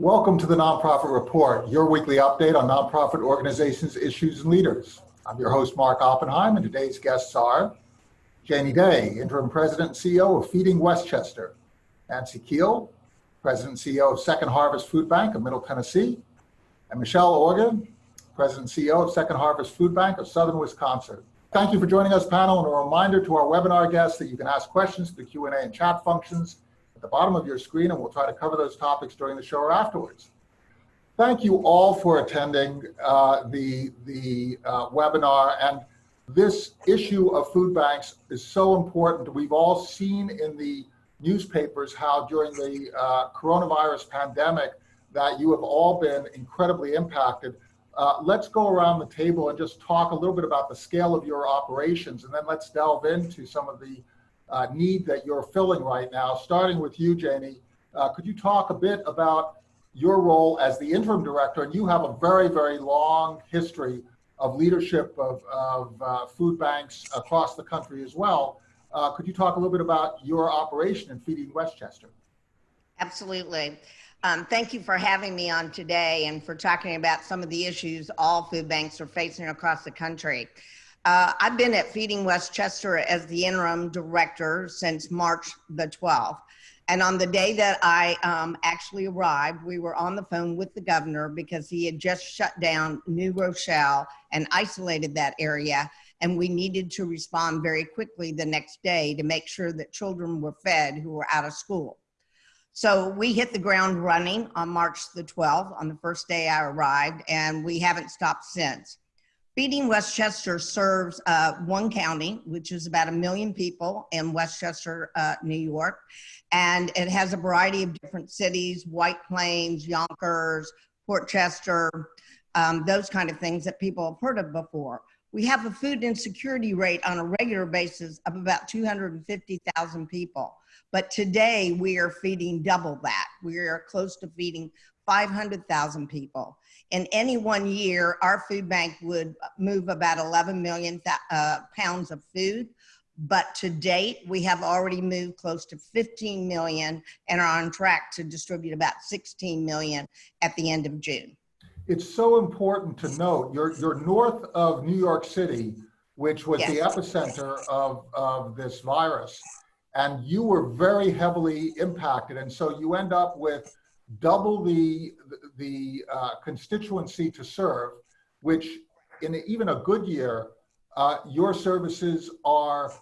Welcome to the Nonprofit Report, your weekly update on nonprofit organizations, issues, and leaders. I'm your host, Mark Oppenheim, and today's guests are Janie Day, Interim President and CEO of Feeding Westchester, Nancy Keel, President and CEO of Second Harvest Food Bank of Middle Tennessee, and Michelle Organ, President and CEO of Second Harvest Food Bank of Southern Wisconsin. Thank you for joining us, panel, and a reminder to our webinar guests that you can ask questions through the Q&A and chat functions at the bottom of your screen, and we'll try to cover those topics during the show or afterwards. Thank you all for attending uh, the, the uh, webinar. And this issue of food banks is so important. We've all seen in the newspapers how during the uh, coronavirus pandemic that you have all been incredibly impacted. Uh, let's go around the table and just talk a little bit about the scale of your operations, and then let's delve into some of the uh, need that you're filling right now. Starting with you, Janie, uh, could you talk a bit about your role as the interim director? And you have a very, very long history of leadership of, of uh, food banks across the country as well. Uh, could you talk a little bit about your operation in Feeding Westchester? Absolutely. Um, thank you for having me on today and for talking about some of the issues all food banks are facing across the country. Uh, I've been at Feeding Westchester as the interim director since March the 12th. And on the day that I um, actually arrived, we were on the phone with the governor because he had just shut down New Rochelle and isolated that area. And we needed to respond very quickly the next day to make sure that children were fed who were out of school. So we hit the ground running on March the 12th, on the first day I arrived, and we haven't stopped since. Feeding Westchester serves uh, one county, which is about a million people in Westchester, uh, New York. And it has a variety of different cities, White Plains, Yonkers, Port Chester, um, those kind of things that people have heard of before. We have a food insecurity rate on a regular basis of about 250,000 people. But today we are feeding double that. We are close to feeding 500,000 people in any one year, our food bank would move about 11 million uh, pounds of food. But to date, we have already moved close to 15 million and are on track to distribute about 16 million at the end of June. It's so important to note you're, you're north of New York City, which was yes. the epicenter of, of this virus. And you were very heavily impacted. And so you end up with double the, the uh, constituency to serve, which in even a good year, uh, your services are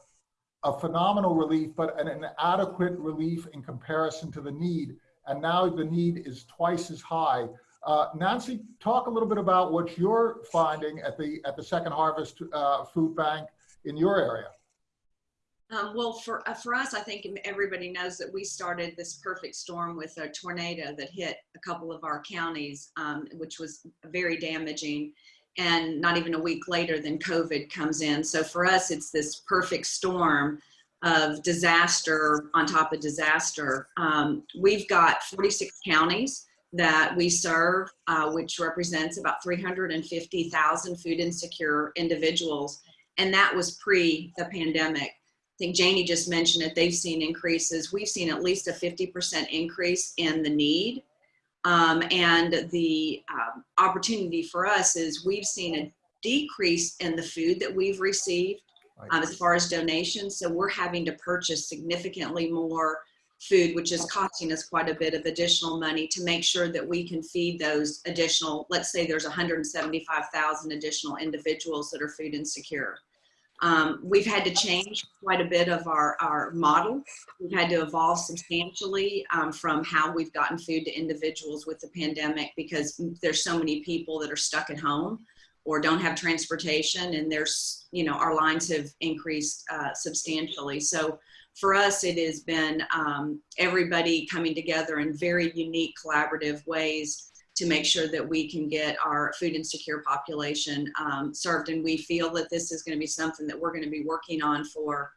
a phenomenal relief, but an inadequate relief in comparison to the need. And now the need is twice as high. Uh, Nancy, talk a little bit about what you're finding at the at the Second Harvest uh, Food Bank in your area. Um, well, for, uh, for us, I think everybody knows that we started this perfect storm with a tornado that hit a couple of our counties, um, which was very damaging. And not even a week later, then COVID comes in. So for us, it's this perfect storm of disaster on top of disaster. Um, we've got 46 counties that we serve, uh, which represents about 350,000 food insecure individuals. And that was pre the pandemic. I think Janie just mentioned it, they've seen increases. We've seen at least a 50% increase in the need. Um, and the um, opportunity for us is we've seen a decrease in the food that we've received um, as far as donations. So we're having to purchase significantly more food, which is costing us quite a bit of additional money to make sure that we can feed those additional, let's say there's 175,000 additional individuals that are food insecure. Um, we've had to change quite a bit of our, our model. We've had to evolve substantially um, from how we've gotten food to individuals with the pandemic because there's so many people that are stuck at home or don't have transportation and there's, you know, our lines have increased uh, substantially. So for us, it has been um, everybody coming together in very unique collaborative ways to make sure that we can get our food insecure population um, served. And we feel that this is going to be something that we're going to be working on for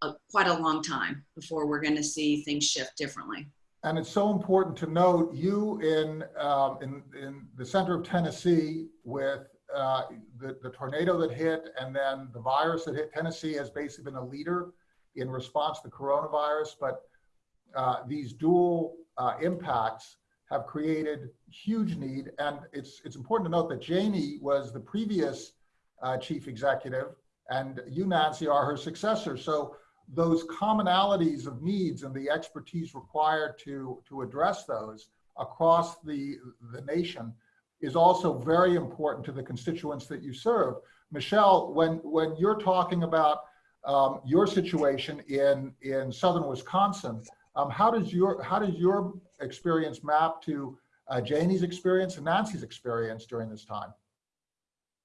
a, quite a long time before we're going to see things shift differently. And it's so important to note you in, um, in, in the center of Tennessee with uh, the, the tornado that hit and then the virus that hit Tennessee has basically been a leader in response to coronavirus, but uh, these dual uh, impacts have created huge need. And it's, it's important to note that Janie was the previous uh, chief executive and you, Nancy, are her successor. So those commonalities of needs and the expertise required to, to address those across the, the nation is also very important to the constituents that you serve. Michelle, when, when you're talking about um, your situation in, in southern Wisconsin, um, how, does your, how does your experience map to uh, Janie's experience and Nancy's experience during this time?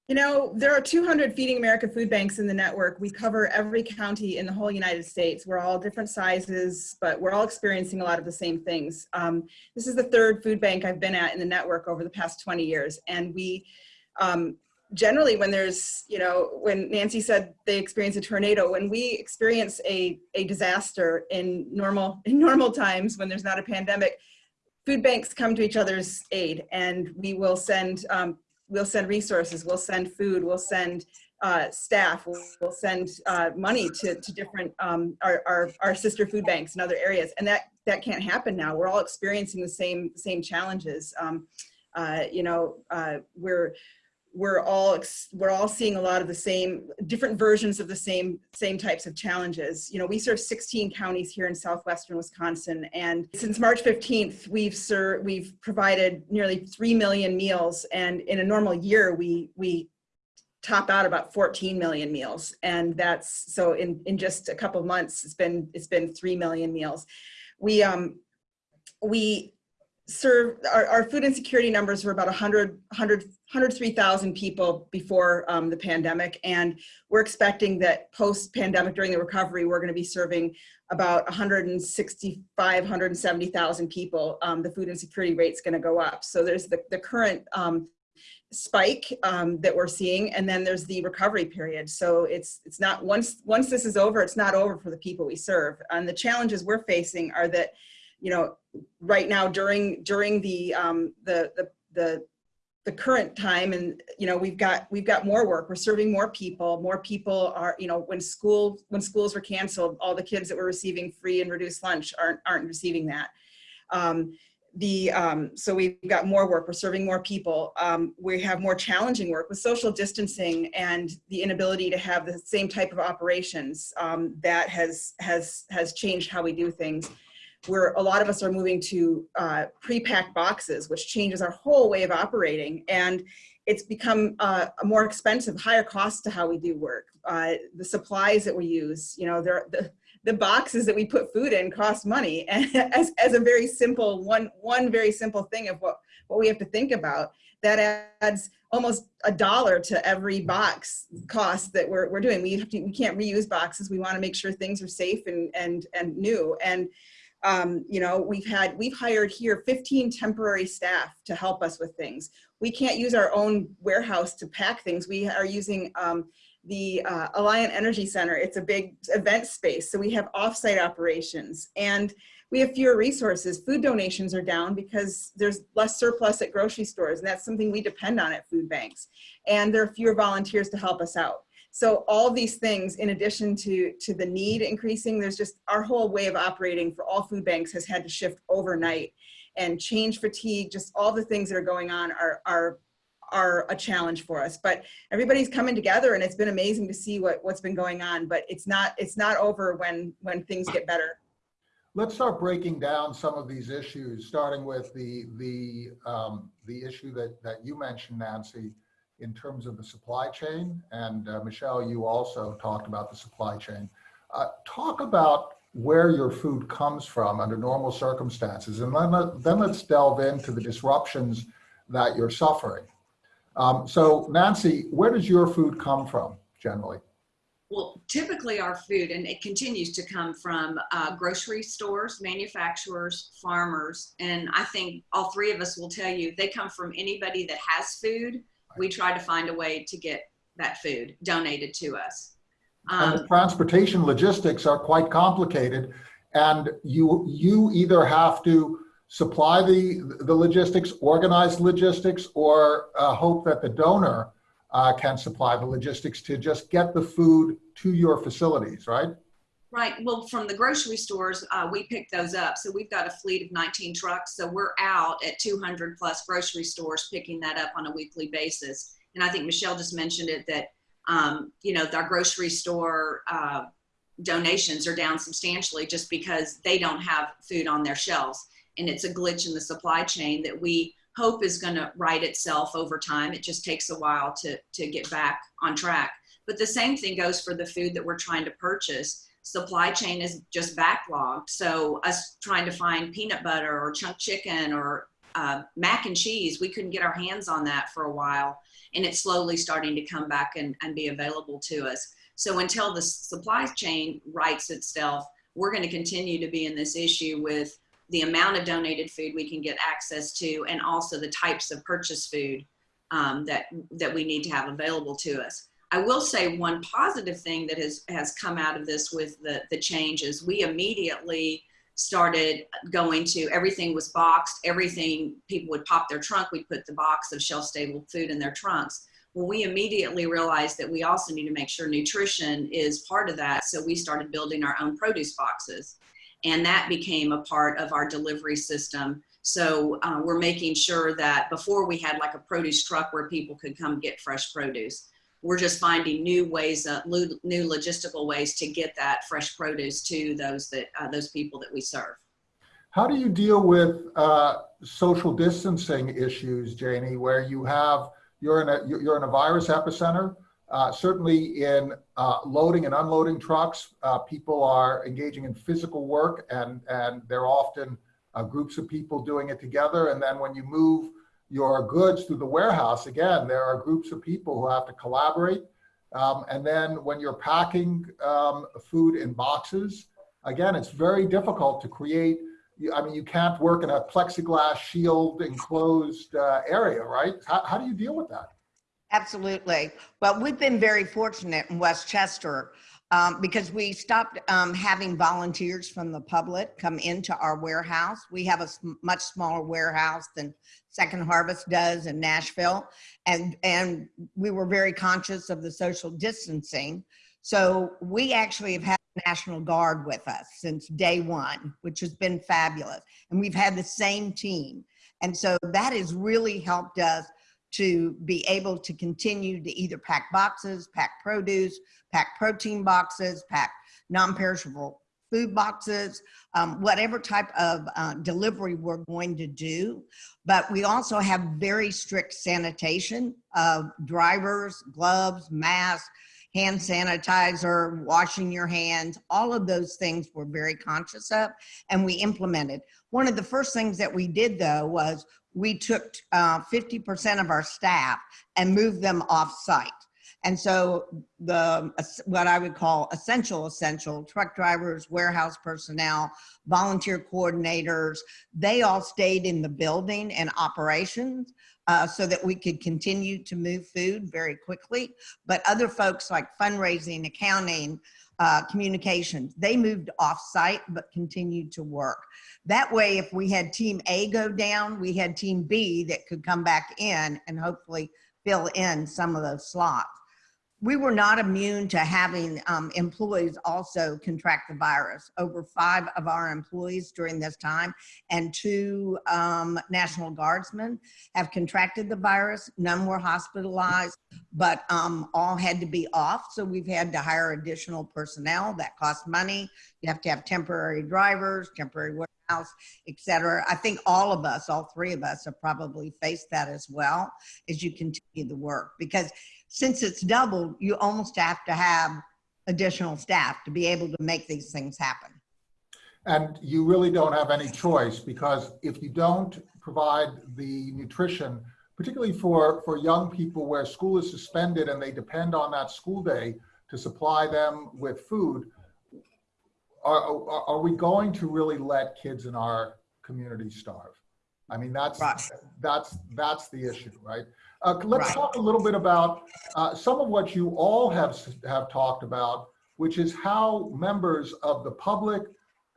You know, there are 200 Feeding America food banks in the network. We cover every county in the whole United States. We're all different sizes, but we're all experiencing a lot of the same things. Um, this is the third food bank I've been at in the network over the past 20 years. And we um, generally, when there's, you know, when Nancy said they experience a tornado, when we experience a, a disaster in normal, in normal times, when there's not a pandemic, food banks come to each other's aid and we will send um, we'll send resources, we'll send food, we'll send uh, staff, we'll, we'll send uh, money to, to different, um, our, our, our sister food banks in other areas. And that, that can't happen now. We're all experiencing the same, same challenges. Um, uh, you know, uh, we're, we're all we're all seeing a lot of the same different versions of the same same types of challenges. You know we serve 16 counties here in southwestern wisconsin and since march 15th we've served we've provided nearly 3 million meals and in a normal year we we top out about 14 million meals and that's so in in just a couple months it's been it's been 3 million meals. We um we serve our, our food insecurity numbers were about 100 100 103,000 people before um, the pandemic and we're expecting that post pandemic during the recovery we're going to be serving about 165 170,000 people. Um, the food insecurity rate is going to go up. So there's the, the current um, spike um, that we're seeing and then there's the recovery period. So it's it's not once once this is over it's not over for the people we serve. And the challenges we're facing are that you know, right now during during the um, the, the the the current time and you know we've got we've got more work. We're serving more people. More people are you know when school when schools were canceled all the kids that were receiving free and reduced lunch aren't aren't receiving that. Um, the um, so we've got more work. We're serving more people. Um, we have more challenging work with social distancing and the inability to have the same type of operations um, that has has has changed how we do things where a lot of us are moving to uh, pre-packed boxes, which changes our whole way of operating. And it's become uh, a more expensive, higher cost to how we do work. Uh, the supplies that we use, you know, the, the boxes that we put food in cost money. And as, as a very simple, one, one very simple thing of what, what we have to think about, that adds almost a dollar to every box cost that we're, we're doing. We, have to, we can't reuse boxes. We want to make sure things are safe and, and, and new. And um, you know, we've had, we've hired here 15 temporary staff to help us with things. We can't use our own warehouse to pack things. We are using um, the uh, Alliant Energy Center. It's a big event space. So we have offsite operations and we have fewer resources. Food donations are down because there's less surplus at grocery stores. And that's something we depend on at food banks. And there are fewer volunteers to help us out. So all these things, in addition to, to the need increasing, there's just our whole way of operating for all food banks has had to shift overnight and change fatigue, just all the things that are going on are, are, are a challenge for us. But everybody's coming together and it's been amazing to see what, what's been going on, but it's not, it's not over when, when things get better. Let's start breaking down some of these issues, starting with the, the, um, the issue that, that you mentioned, Nancy, in terms of the supply chain. And uh, Michelle, you also talked about the supply chain. Uh, talk about where your food comes from under normal circumstances. And then, then let's delve into the disruptions that you're suffering. Um, so Nancy, where does your food come from generally? Well, typically our food, and it continues to come from uh, grocery stores, manufacturers, farmers, and I think all three of us will tell you they come from anybody that has food we try to find a way to get that food donated to us. Um, and the transportation logistics are quite complicated and you you either have to supply the the logistics, organize logistics, or uh, hope that the donor uh, can supply the logistics to just get the food to your facilities, right? Right. Well, from the grocery stores, uh, we pick those up. So we've got a fleet of 19 trucks. So we're out at 200 plus grocery stores picking that up on a weekly basis. And I think Michelle just mentioned it that, um, you know, our grocery store uh, donations are down substantially just because they don't have food on their shelves. And it's a glitch in the supply chain that we hope is going to right itself over time. It just takes a while to, to get back on track. But the same thing goes for the food that we're trying to purchase supply chain is just backlogged. So us trying to find peanut butter or chunk chicken or uh, mac and cheese, we couldn't get our hands on that for a while. And it's slowly starting to come back and, and be available to us. So until the supply chain rights itself, we're going to continue to be in this issue with the amount of donated food we can get access to and also the types of purchase food um, that, that we need to have available to us. I will say one positive thing that has, has come out of this with the, the changes, we immediately started going to everything was boxed, everything people would pop their trunk, we'd put the box of shelf stable food in their trunks. Well, we immediately realized that we also need to make sure nutrition is part of that. So we started building our own produce boxes. And that became a part of our delivery system. So uh, we're making sure that before we had like a produce truck where people could come get fresh produce we're just finding new ways, uh, new logistical ways to get that fresh produce to those that uh, those people that we serve. How do you deal with uh, social distancing issues, Janie, where you have you're in a you're in a virus epicenter? Uh, certainly, in uh, loading and unloading trucks, uh, people are engaging in physical work, and and they're often groups of people doing it together. And then when you move your goods through the warehouse, again, there are groups of people who have to collaborate. Um, and then when you're packing um, food in boxes, again, it's very difficult to create. I mean, you can't work in a plexiglass shield enclosed uh, area, right? How, how do you deal with that? Absolutely. Well, we've been very fortunate in Westchester um, because we stopped um, having volunteers from the public come into our warehouse. We have a sm much smaller warehouse than Second Harvest does in Nashville. And, and we were very conscious of the social distancing. So we actually have had the National Guard with us since day one, which has been fabulous. And we've had the same team. And so that has really helped us to be able to continue to either pack boxes, pack produce, pack protein boxes, pack non-perishable food boxes, um, whatever type of uh, delivery we're going to do. But we also have very strict sanitation of drivers, gloves, masks, hand sanitizer, washing your hands, all of those things we're very conscious of and we implemented. One of the first things that we did though was we took 50% uh, of our staff and moved them off site. And so the what I would call essential, essential truck drivers, warehouse personnel, volunteer coordinators, they all stayed in the building and operations uh, so that we could continue to move food very quickly. But other folks like fundraising, accounting, uh, communications, they moved off site but continued to work. That way, if we had team A go down, we had team B that could come back in and hopefully fill in some of those slots we were not immune to having um, employees also contract the virus. Over five of our employees during this time and two um, National Guardsmen have contracted the virus. None were hospitalized, but um, all had to be off. So we've had to hire additional personnel that cost money. You have to have temporary drivers, temporary warehouse, etc. I think all of us, all three of us have probably faced that as well as you continue the work because since it's doubled, you almost have to have additional staff to be able to make these things happen. And you really don't have any choice because if you don't provide the nutrition, particularly for, for young people where school is suspended and they depend on that school day to supply them with food, are, are, are we going to really let kids in our community starve? I mean, that's, right. that's, that's the issue, right? Uh, let's right. talk a little bit about uh, some of what you all have, have talked about, which is how members of the public,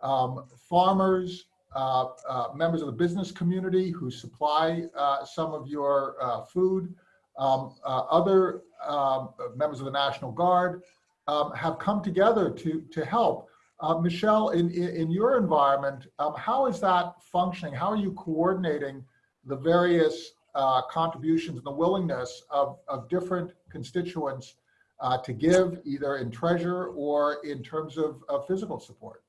um, farmers, uh, uh members of the business community who supply uh, some of your uh, food, um, other um, members of the National Guard um, have come together to, to help. Uh, Michelle, in, in, your environment, um, how is that functioning? How are you coordinating the various uh, contributions and the willingness of, of different constituents uh, to give either in treasure or in terms of, of physical support?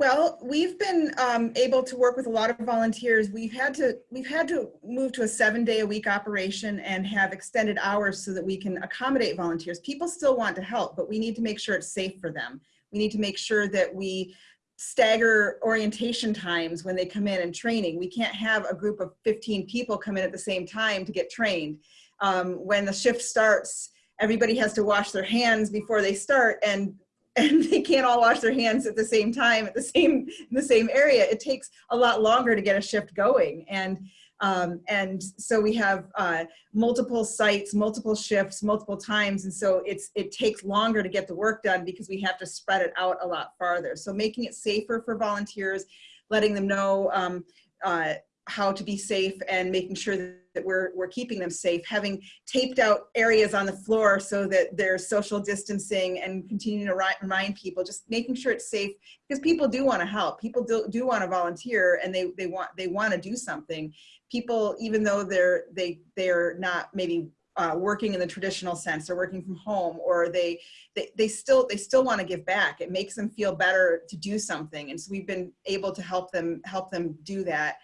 Well, we've been um, able to work with a lot of volunteers. We've had to we've had to move to a seven day a week operation and have extended hours so that we can accommodate volunteers. People still want to help, but we need to make sure it's safe for them. We need to make sure that we stagger orientation times when they come in and training. We can't have a group of 15 people come in at the same time to get trained. Um, when the shift starts, everybody has to wash their hands before they start and and they can't all wash their hands at the same time at the same in the same area. It takes a lot longer to get a shift going. And um, and so we have uh, multiple sites multiple shifts multiple times. And so it's it takes longer to get the work done because we have to spread it out a lot farther. So making it safer for volunteers letting them know um, uh, how to be safe and making sure that we're, we're keeping them safe, having taped out areas on the floor so that there's social distancing and continuing to remind people, just making sure it's safe because people do want to help. People do, do want to volunteer and they, they want they want to do something. People, even though they're they they're not maybe uh, working in the traditional sense or working from home or they, they they still they still want to give back it makes them feel better to do something and so we've been able to help them help them do that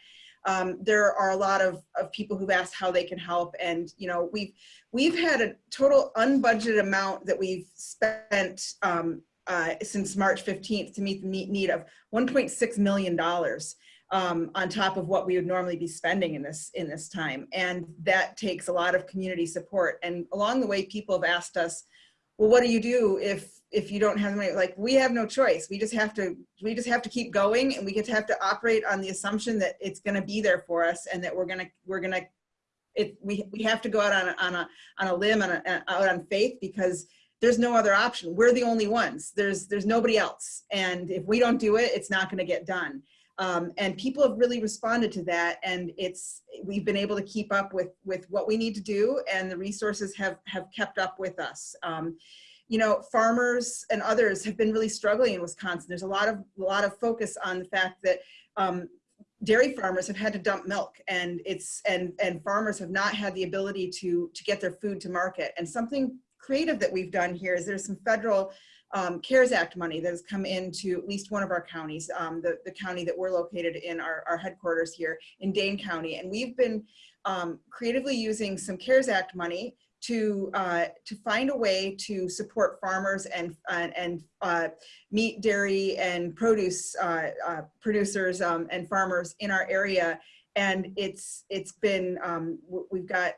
um, there are a lot of, of people who've asked how they can help and you know we've we've had a total unbudgeted amount that we've spent um, uh, since March 15th to meet the need of 1.6 million dollars um, on top of what we would normally be spending in this in this time. And that takes a lot of community support. And along the way people have asked us well what do you do if if you don't have money? Like we have no choice. We just have to we just have to keep going and we to have to operate on the assumption that it's going to be there for us and that we're going to we're going to it we, we have to go out on a on a on a limb and out on faith because there's no other option. We're the only ones. There's there's nobody else. And if we don't do it it's not going to get done um, and people have really responded to that and it's we've been able to keep up with with what we need to do and the resources have have kept up with us. Um, you know farmers and others have been really struggling in wisconsin. There's a lot of a lot of focus on the fact that um, dairy farmers have had to dump milk and it's and and farmers have not had the ability to to get their food to market. And something creative that we've done here is there's some federal um, CARES Act money that has come into at least one of our counties, um, the, the county that we're located in our, our headquarters here in Dane County. And we've been um, creatively using some CARES Act money to uh, to find a way to support farmers and uh, and uh, meat, dairy, and produce uh, uh, producers um, and farmers in our area. And it's it's been um, we've got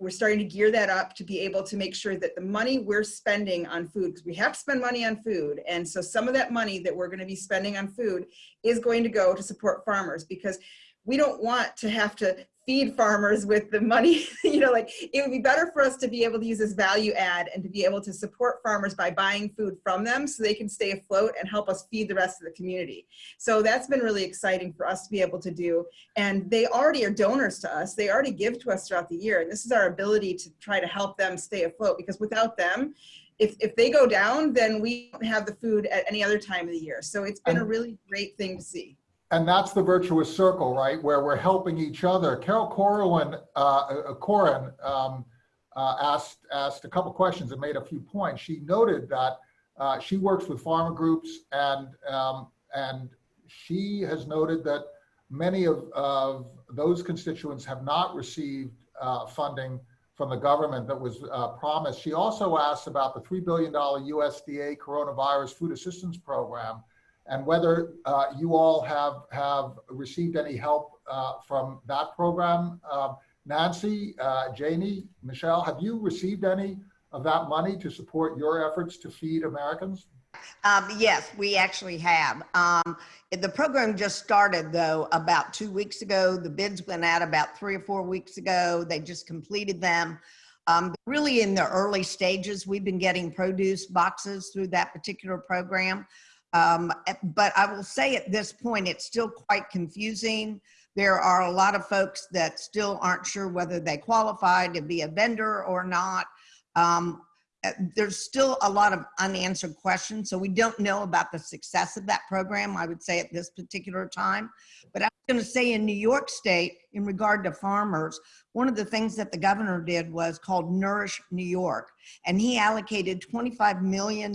we're starting to gear that up to be able to make sure that the money we're spending on food, because we have to spend money on food. And so some of that money that we're going to be spending on food is going to go to support farmers because we don't want to have to feed farmers with the money you know like it would be better for us to be able to use this value add and to be able to support farmers by buying food from them so they can stay afloat and help us feed the rest of the community. So that's been really exciting for us to be able to do. And they already are donors to us. They already give to us throughout the year. And this is our ability to try to help them stay afloat because without them if, if they go down then we don't have the food at any other time of the year. So it's been a really great thing to see and that's the virtuous circle, right? Where we're helping each other. Carol Corwin, uh, Corin um, uh, asked asked a couple questions and made a few points. She noted that uh, she works with farmer groups, and um, and she has noted that many of, of those constituents have not received uh, funding from the government that was uh, promised. She also asked about the $3 billion USDA coronavirus food assistance program and whether uh, you all have have received any help uh, from that program. Uh, Nancy, Janie, Michelle, have you received any of that money to support your efforts to feed Americans? Um, yes, we actually have. Um, the program just started though about two weeks ago. The bids went out about three or four weeks ago. They just completed them. Um, really in the early stages, we've been getting produce boxes through that particular program. Um, eh, but I will say at this point, it's still quite confusing. There are a lot of folks that still aren't sure whether they qualify to be a vendor or not. Um, uh, there's still a lot of unanswered questions. So we don't know about the success of that program, I would say at this particular time. But I was going to say in New York State, in regard to farmers, one of the things that the governor did was called Nourish New York. And he allocated $25 million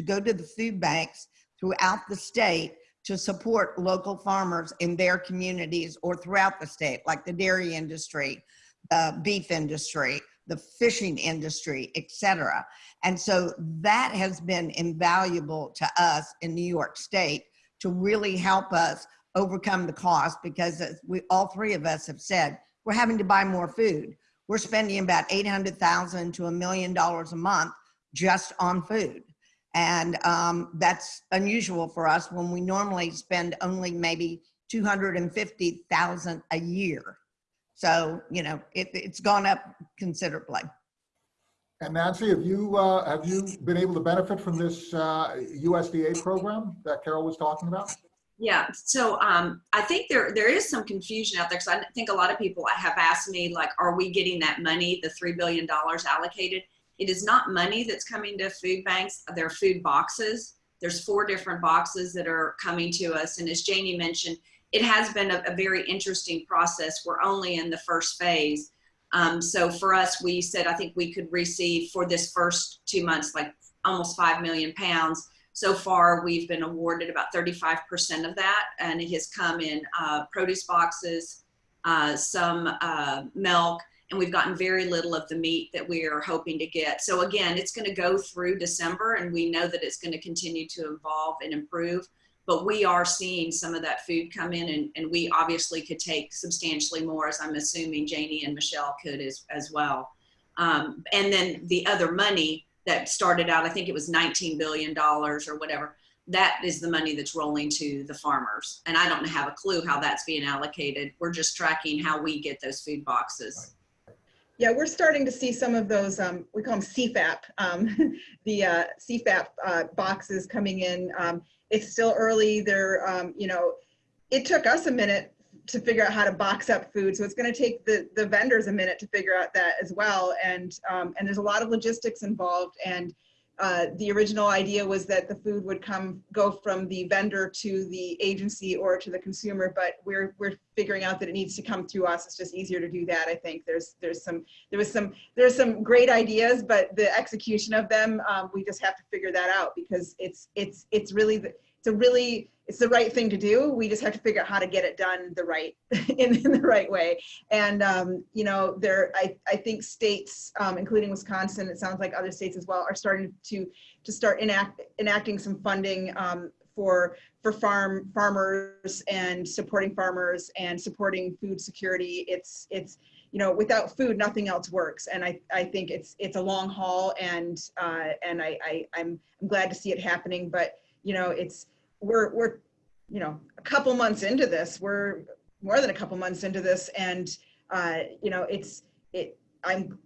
to go to the food banks throughout the state to support local farmers in their communities or throughout the state, like the dairy industry, the beef industry, the fishing industry, et cetera. And so that has been invaluable to us in New York State to really help us overcome the cost because we, all three of us have said, we're having to buy more food. We're spending about 800,000 to a million dollars a month just on food. And um, that's unusual for us when we normally spend only maybe 250,000 a year. So, you know, it, it's gone up considerably. And Nancy, have you, uh, have you been able to benefit from this uh, USDA program that Carol was talking about? Yeah, so um, I think there there is some confusion out there because I think a lot of people have asked me like, are we getting that money, the three billion dollars allocated? It is not money that's coming to food banks. There are food boxes. There's four different boxes that are coming to us, and as Janie mentioned, it has been a, a very interesting process. We're only in the first phase, um, so for us, we said I think we could receive for this first two months like almost five million pounds so far, we've been awarded about 35% of that, and it has come in uh, produce boxes, uh, some uh, milk, and we've gotten very little of the meat that we are hoping to get. So again, it's going to go through December, and we know that it's going to continue to evolve and improve. But we are seeing some of that food come in, and, and we obviously could take substantially more, as I'm assuming Janie and Michelle could as, as well. Um, and then the other money that started out, I think it was $19 billion or whatever. That is the money that's rolling to the farmers. And I don't have a clue how that's being allocated. We're just tracking how we get those food boxes. Yeah, we're starting to see some of those, um, we call them CFAP, um, the uh, CFAP uh, boxes coming in. Um, it's still early. They're, um, you know, it took us a minute to figure out how to box up food. So it's going to take the, the vendors a minute to figure out that as well. And, um, and there's a lot of logistics involved. And uh, the original idea was that the food would come, go from the vendor to the agency or to the consumer, but we're, we're figuring out that it needs to come through us. It's just easier to do that. I think there's, there's some, there was some, there's some great ideas, but the execution of them, um, we just have to figure that out because it's, it's, it's really, the, it's a really, it's the right thing to do. We just have to figure out how to get it done the right, in, in the right way. And, um, you know, there, I, I think states, um, including Wisconsin, it sounds like other states as well, are starting to, to start enact, enacting some funding um, for, for farm farmers and supporting farmers and supporting food security. It's, it's, you know, without food, nothing else works. And I, I think it's, it's a long haul and, uh, and I, I, I'm, I'm glad to see it happening, but you know, it's, we're, we're, you know, a couple months into this, we're more than a couple months into this. And, uh, you know, it's, it, I'm,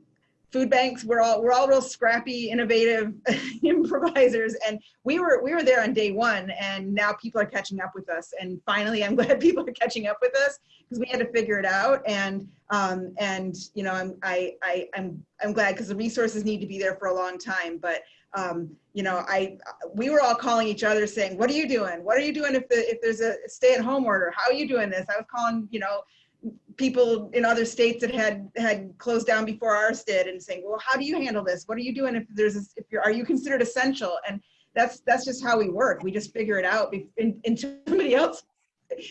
food banks, we're all, we're all real scrappy, innovative improvisers. And we were, we were there on day one and now people are catching up with us. And finally, I'm glad people are catching up with us because we had to figure it out. And, um, and, you know, I'm, I, I, I'm, I'm glad because the resources need to be there for a long time, but um, you know, I we were all calling each other saying, "What are you doing? What are you doing if the if there's a stay-at-home order? How are you doing this?" I was calling, you know, people in other states that had had closed down before ours did, and saying, "Well, how do you handle this? What are you doing if there's a, if you're are you considered essential?" And that's that's just how we work. We just figure it out until somebody else.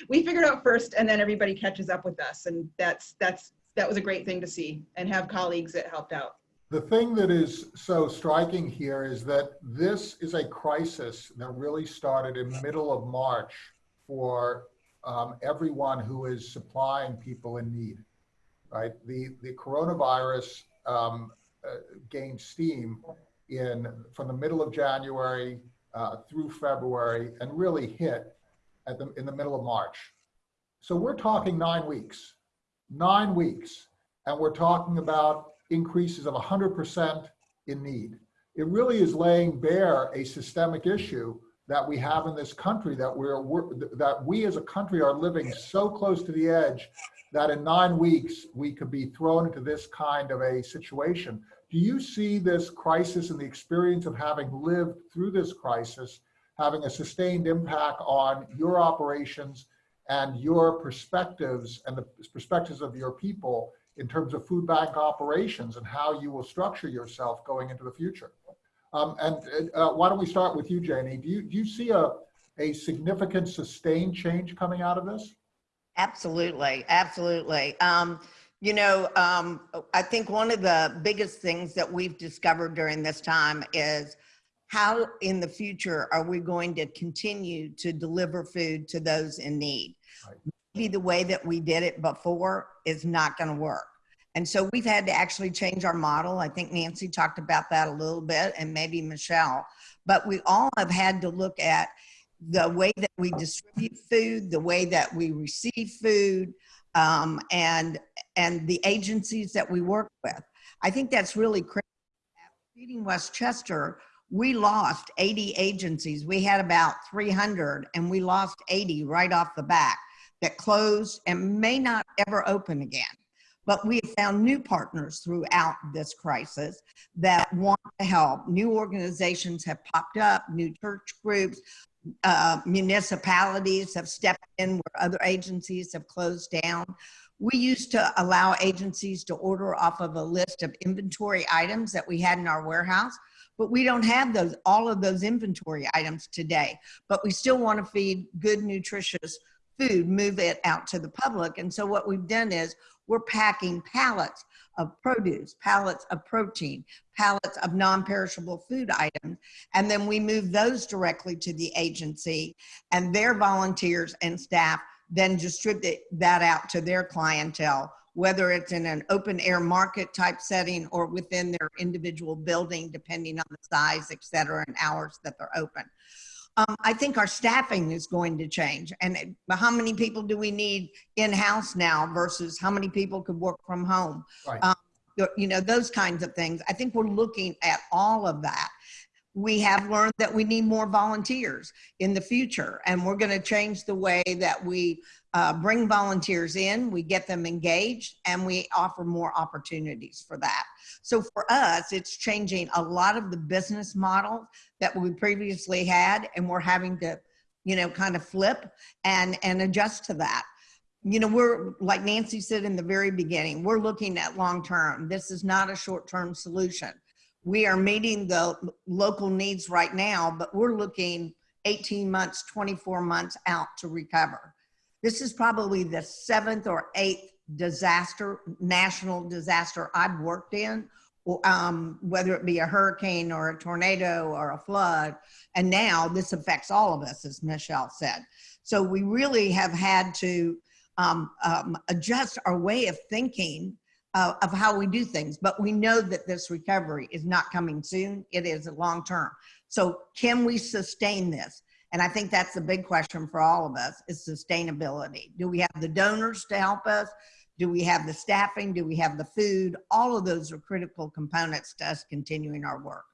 We figured out first, and then everybody catches up with us, and that's that's that was a great thing to see, and have colleagues that helped out. The thing that is so striking here is that this is a crisis that really started in middle of March for um, everyone who is supplying people in need, right? The, the coronavirus um, uh, gained steam in from the middle of January uh, through February and really hit at the, in the middle of March. So we're talking nine weeks, nine weeks. And we're talking about increases of 100% in need. It really is laying bare a systemic issue that we have in this country that we're, we're, that we as a country are living so close to the edge that in nine weeks we could be thrown into this kind of a situation Do you see this crisis and the experience of having lived through this crisis having a sustained impact on your operations and your perspectives and the perspectives of your people in terms of food bank operations and how you will structure yourself going into the future? Um, and uh, why don't we start with you, Janie? Do you, do you see a, a significant sustained change coming out of this? Absolutely, absolutely. Um, you know, um, I think one of the biggest things that we've discovered during this time is how in the future are we going to continue to deliver food to those in need? Right. Maybe the way that we did it before is not going to work. And so we've had to actually change our model. I think Nancy talked about that a little bit and maybe Michelle, but we all have had to look at the way that we distribute food, the way that we receive food, um, and and the agencies that we work with. I think that's really critical. Feeding Westchester, we lost 80 agencies. We had about 300, and we lost 80 right off the bat that closed and may not ever open again. But we have found new partners throughout this crisis that want to help. New organizations have popped up, new church groups, uh, municipalities have stepped in where other agencies have closed down. We used to allow agencies to order off of a list of inventory items that we had in our warehouse, but we don't have those all of those inventory items today. But we still want to feed good, nutritious food, move it out to the public. And so what we've done is we're packing pallets of produce, pallets of protein, pallets of non-perishable food items, and then we move those directly to the agency and their volunteers and staff then distribute that out to their clientele, whether it's in an open air market type setting or within their individual building, depending on the size, et cetera, and hours that they're open. Um, I think our staffing is going to change. And how many people do we need in-house now versus how many people could work from home? Right. Um, you know, those kinds of things. I think we're looking at all of that. We have learned that we need more volunteers in the future, and we're going to change the way that we uh, bring volunteers in, we get them engaged, and we offer more opportunities for that. So for us, it's changing a lot of the business model that we previously had, and we're having to, you know, kind of flip and and adjust to that. You know, we're like Nancy said in the very beginning, we're looking at long term. This is not a short term solution. We are meeting the local needs right now, but we're looking 18 months, 24 months out to recover. This is probably the seventh or eighth disaster, national disaster I've worked in, um, whether it be a hurricane or a tornado or a flood. And now this affects all of us, as Michelle said. So we really have had to um, um, adjust our way of thinking uh, of how we do things. But we know that this recovery is not coming soon. It is a long term. So can we sustain this? And I think that's the big question for all of us is sustainability. Do we have the donors to help us? Do we have the staffing? Do we have the food? All of those are critical components to us continuing our work.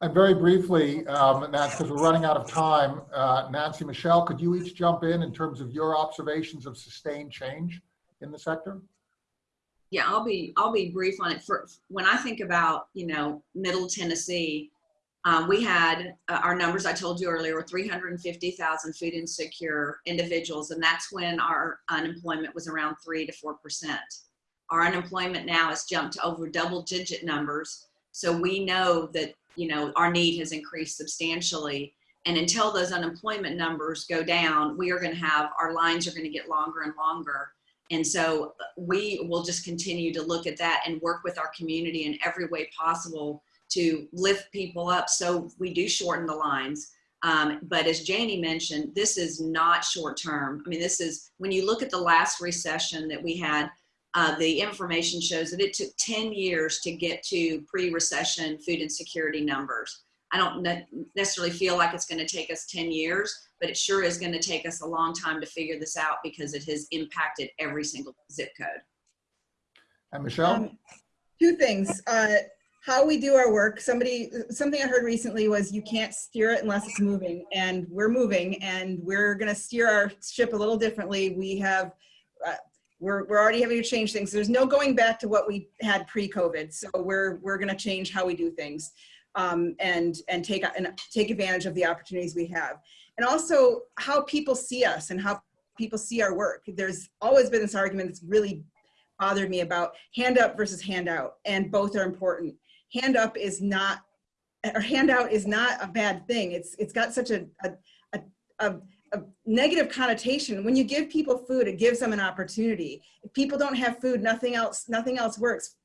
And very briefly, um, Nancy, because we're running out of time, uh, Nancy, Michelle, could you each jump in in terms of your observations of sustained change in the sector? Yeah, I'll be I'll be brief on it. For when I think about you know Middle Tennessee, um, we had uh, our numbers I told you earlier were 350,000 food insecure individuals, and that's when our unemployment was around three to four percent. Our unemployment now has jumped to over double digit numbers, so we know that you know our need has increased substantially. And until those unemployment numbers go down, we are going to have our lines are going to get longer and longer. And so we will just continue to look at that and work with our community in every way possible to lift people up so we do shorten the lines. Um, but as Janie mentioned, this is not short term. I mean, this is when you look at the last recession that we had, uh, the information shows that it took 10 years to get to pre recession food insecurity numbers. I don't ne necessarily feel like it's going to take us 10 years, but it sure is going to take us a long time to figure this out because it has impacted every single zip code. And Michelle? Um, two things. Uh, how we do our work. Somebody, something I heard recently was you can't steer it unless it's moving, and we're moving, and we're going to steer our ship a little differently. We have. Uh, we're, we're already having to change things. There's no going back to what we had pre-COVID. So we're, we're going to change how we do things um, and, and take, and take advantage of the opportunities we have. And also how people see us and how people see our work. There's always been this argument that's really bothered me about hand up versus handout and both are important. Hand up is not, or handout is not a bad thing. It's, it's got such a, a, a, a negative connotation. When you give people food, it gives them an opportunity. If people don't have food, nothing else, nothing else works.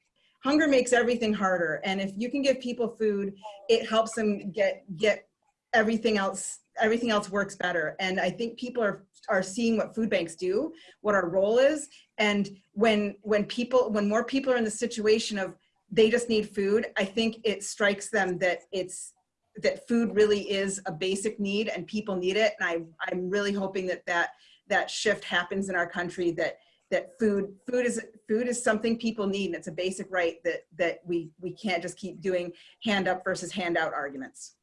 Hunger makes everything harder. And if you can give people food, it helps them get, get everything else, everything else works better. And I think people are, are seeing what food banks do, what our role is. And when, when people, when more people are in the situation of they just need food, I think it strikes them that it's, that food really is a basic need and people need it. And I, I'm really hoping that that, that shift happens in our country that, that food, food is, food is something people need and it's a basic right that, that we, we can't just keep doing hand up versus handout arguments.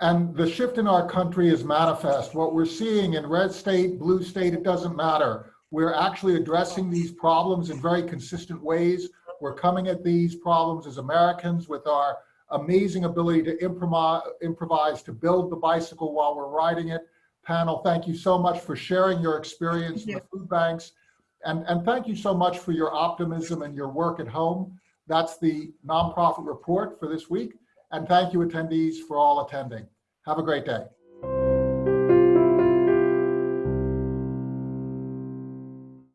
And the shift in our country is manifest. What we're seeing in red state, blue state, it doesn't matter. We're actually addressing these problems in very consistent ways. We're coming at these problems as Americans with our amazing ability to improvise, to build the bicycle while we're riding it. Panel, thank you so much for sharing your experience in the food banks. And, and thank you so much for your optimism and your work at home. That's the nonprofit report for this week. And thank you attendees for all attending. Have a great day.